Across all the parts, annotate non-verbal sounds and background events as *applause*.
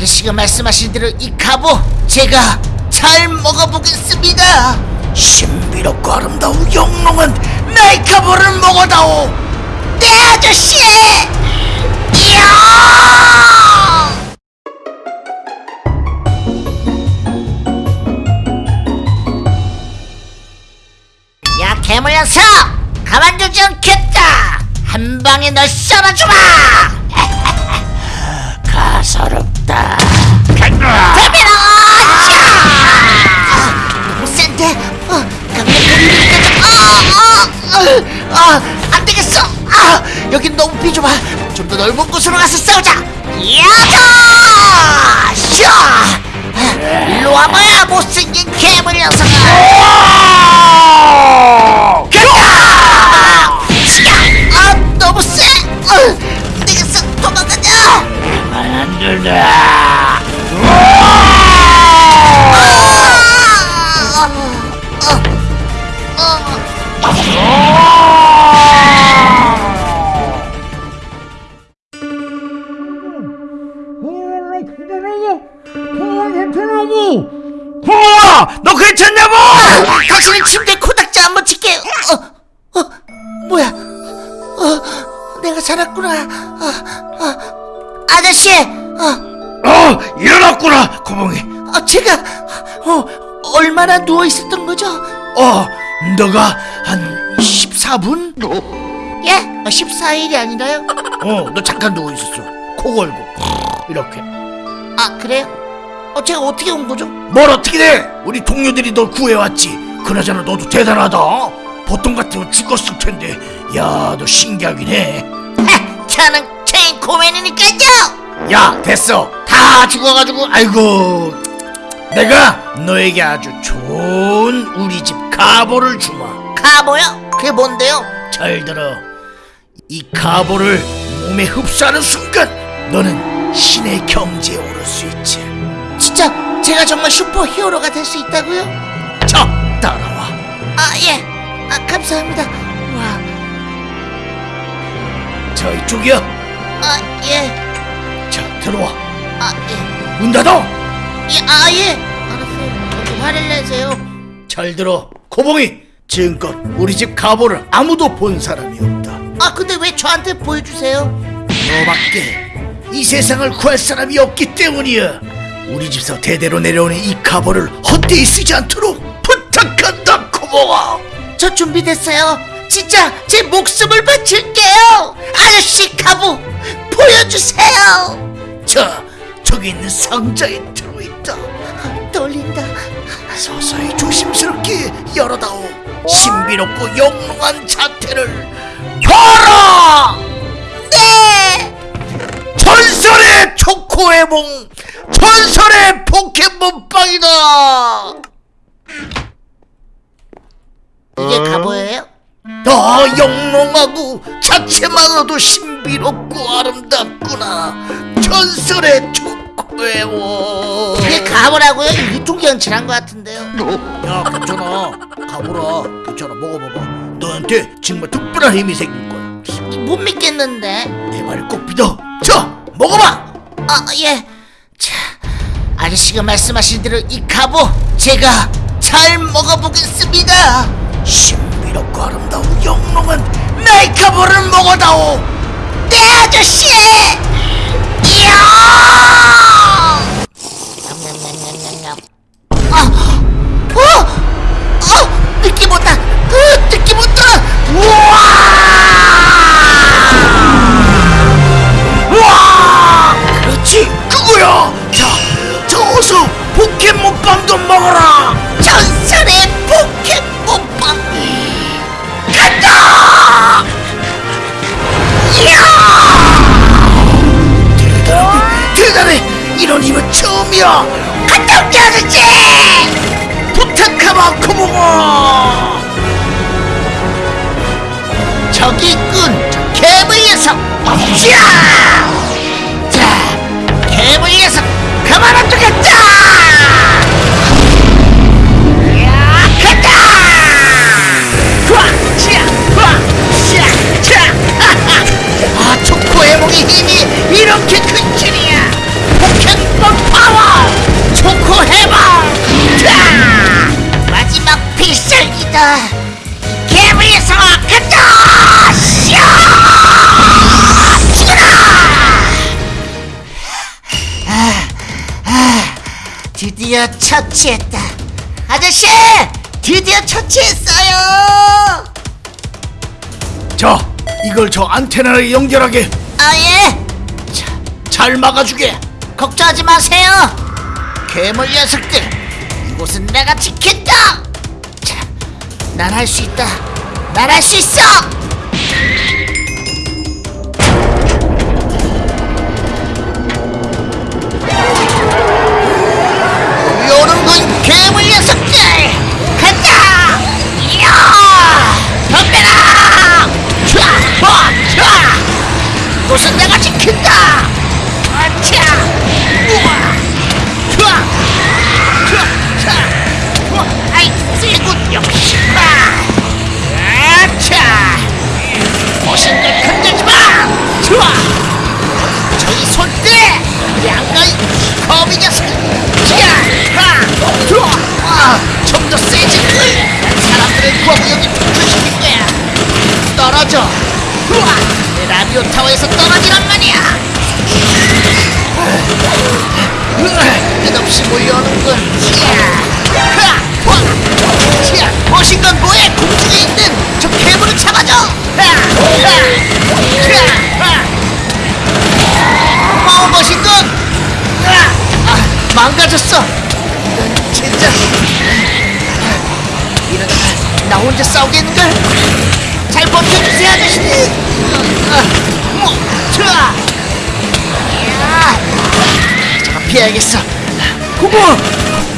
아저씨가 말씀하신 대로 이 갑오 제가 잘 먹어보겠습니다. 신비롭고 아름다운 영롱한 나의 갑오를 먹어다오. 네 아저씨. 이야! 야 괴물 녀석 가만두지 않겠다 한 방에 널 썰어주마 *laughs* 가소롭 아, 안 되겠어. 아, 여긴 너무 비좁아. 좀 더 넓은 곳으로 가서 싸우자. 야자 포야 너 괜찮냐고 당신은 침대에 코닥지 안 묻힐게! 어, 어, 뭐야? 어, 내가 살았구나. 어, 어, 아저씨! 어, 어 일어났구나 고봉이 어, 제가, 어, 얼마나 누워 있었던 거죠? 어 너가 한 14분? 예? 어, 14일이 아니라요? 어 너 잠깐 누워 있었어 코 걸고 이렇게 아, 그래요? 어, 제가 어떻게 온 거죠? 뭘 어떻게 돼 우리 동료들이 널 구해왔지 그나저나 너도 대단하다 보통 같으면 죽었을 텐데 야 너 신기하긴 하, 저는 체인 코맨이니까요! 됐어 다 죽어가지고 아이고 내가 너에게 아주 좋은 우리 집 가보를 주마 가보요? 그게 뭔데요? 잘 들어. 이 가보를 몸에 흡수하는 순간 너는 신의 경지에 오를 수 있지. 진짜 제가 정말 슈퍼 히어로가 될 수 있다고요? 자, 따라와. 아, 예. 아, 감사합니다. 와, 저 이쪽이야. 아, 예. 자, 들어와. 아, 예. 문 닫아. 예, 아, 예. 알았어요. 저도 화를 내세요. 잘 들어. 고봉이 지금껏 우리 집 가보를 아무도 본 사람이 없다. 아, 근데 왜 저한테 보여주세요? 너밖에 이 세상을 구할 사람이 없기 때문이야. 우리 집서 대대로 내려오는 이 가보를 헛되이 쓰지 않도록 부탁한다, 고봉아. 저 준비됐어요. 진짜 제 목숨을 바칠게요. 아저씨 가부 보여주세요. 자, 저기 있는 상자에 들어있다. 아, 떨린다. 서서히 조심스럽게 열어다오 신비롭고 영롱한 자태를 봐라 네. 전설의 초코에몽 전설의 포켓몬빵이다! 이게 가보예요? 아 영롱하고 자체만으로도 신비롭고 아름답구나. 전설의 초코에몽 이게 가보라고요? 유통기한칠한 것 같은데요. 야 괜찮아. 가보라. 괜찮아. 먹어봐봐. 너한테 정말 특별한 힘이 생길 거야. 못 믿겠는데. 내 말을 꼭 믿어. 자 먹어봐! 아, 예. 자, 아저씨가 말씀하신 대로 이 갑오 제가 잘 먹어보겠습니다. 신비롭고 아름다운 영롱한 나의 가보를 먹어다오 네, 아저씨! 처음이야 갔다 올게 아저씨 부탁하마 코모모 저기 있군 저 괴물 녀석 자, 자 괴물 녀석 그만 안 두겠다! *laughs* 아 초코의 목의 힘이 드디어 처치했다. 아저씨! 드디어 처치했어요! 자, 이걸 저 안테나에 연결하게. 아, 예! 잘 막아주게. 걱정하지 마세요! 괴물 녀석들! 이곳은 내가 지킨다! 자, 난 할 수 있다! 난 할 수 있어! 여기 분출시킬 거야! 떨어져! 우와! 내 라디오 타워에서 떨어지란 말이야! 끝없이 몰려오는군! 자! 하! 와! 자! 멋진 건 뭐해! 공중에 있는 저 괴물을 잡아줘! 하! 하! 자! 하! 어 멋있군! 아, 아, 망가졌어! 이런 진짜 이러다가 나 혼자 싸우겠는걸? 잘 버텨주세요 아저씨들! 아, 뭐, 좋아! 야, 잠깐 피해야겠어 고모,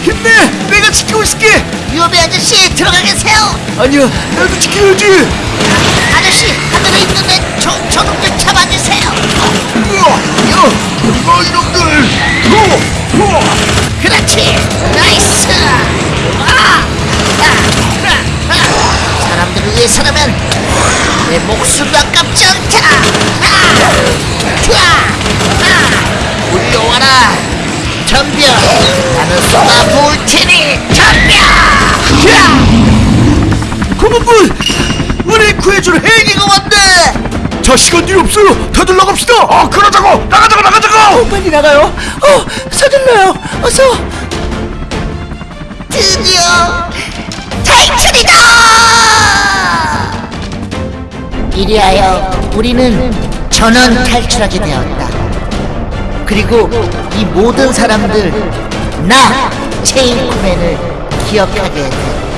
힘내. 내가 지키고 있을게. 위험해 아저씨 들어가 계세요! 아니야, 나도 지켜야지. 아저씨 하늘에 있는 애 저, 저놈들 잡아주세요! 이거 이놈들. 호, 호. 내 목숨도 아깝지 않다 아! 올려와라 덤벼 나는 쏟아 부을 테니 덤벼! 고모분, 우리 구해줄 헬기가 왔네. 자, 시간 뒤 없어요. 다들 나갑시다. 아, 그러자고. 나가자고, 나가자고. 빨리 나가요. 어, 서둘러요. 어서. 드디어 탈출이다! 이리하여 우리는 전원 탈출하게 되었다. 그리고 이 모든 사람들 나 체인 쿠맨을 기억하게 됐다.